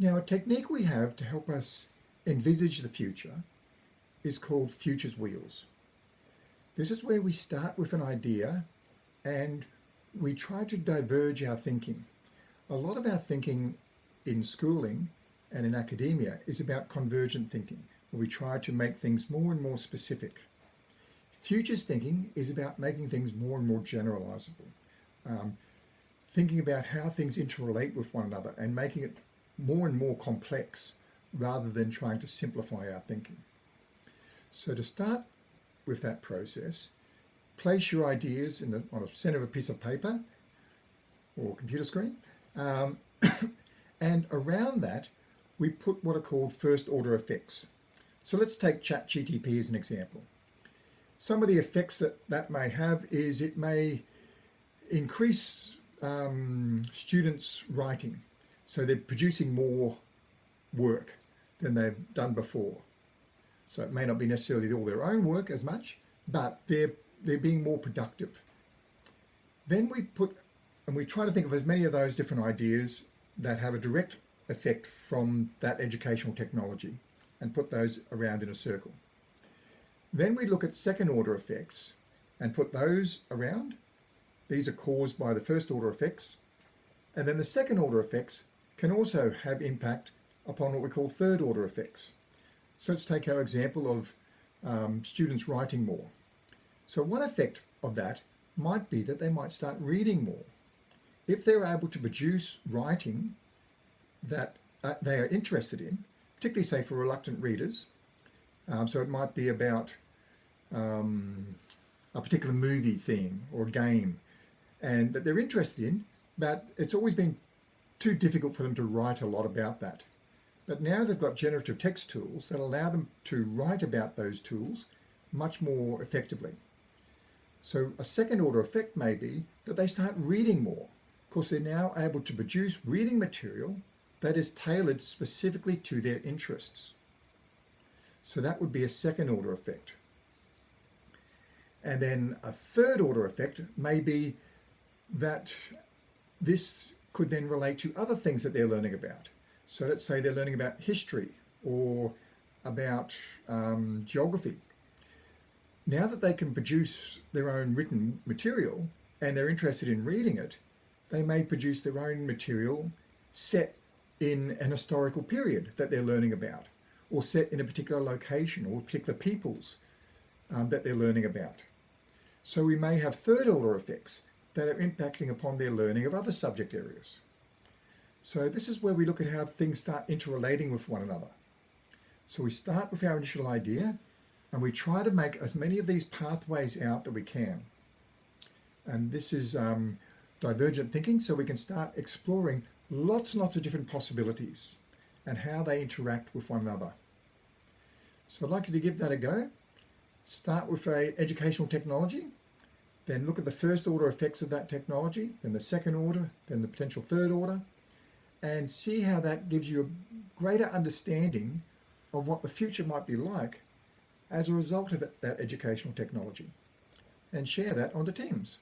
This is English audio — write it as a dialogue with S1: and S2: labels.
S1: Now, a technique we have to help us envisage the future is called Futures Wheels. This is where we start with an idea and we try to diverge our thinking. A lot of our thinking in schooling and in academia is about convergent thinking, where we try to make things more and more specific. Futures thinking is about making things more and more generalizable, um, thinking about how things interrelate with one another and making it more and more complex rather than trying to simplify our thinking. So to start with that process, place your ideas in the, on the center of a piece of paper or computer screen. Um, and around that, we put what are called first order effects. So let's take ChatGPT as an example. Some of the effects that that may have is it may increase um, students' writing. So they're producing more work than they've done before. So it may not be necessarily all their own work as much, but they're, they're being more productive. Then we put, and we try to think of as many of those different ideas that have a direct effect from that educational technology and put those around in a circle. Then we look at second order effects and put those around. These are caused by the first order effects. And then the second order effects can also have impact upon what we call third order effects. So let's take our example of um, students writing more. So one effect of that might be that they might start reading more. If they're able to produce writing that uh, they are interested in, particularly say for reluctant readers, um, so it might be about um, a particular movie theme or game and that they're interested in, but it's always been too difficult for them to write a lot about that. But now they've got generative text tools that allow them to write about those tools much more effectively. So a second order effect may be that they start reading more. because they're now able to produce reading material that is tailored specifically to their interests. So that would be a second order effect. And then a third order effect may be that this could then relate to other things that they're learning about. So let's say they're learning about history or about um, geography. Now that they can produce their own written material and they're interested in reading it, they may produce their own material set in an historical period that they're learning about or set in a particular location or particular peoples um, that they're learning about. So we may have third order effects that are impacting upon their learning of other subject areas. So this is where we look at how things start interrelating with one another. So we start with our initial idea and we try to make as many of these pathways out that we can. And this is um, divergent thinking, so we can start exploring lots and lots of different possibilities and how they interact with one another. So I'd like you to give that a go. Start with a educational technology, then look at the first order effects of that technology, then the second order, then the potential third order, and see how that gives you a greater understanding of what the future might be like as a result of that educational technology and share that onto Teams.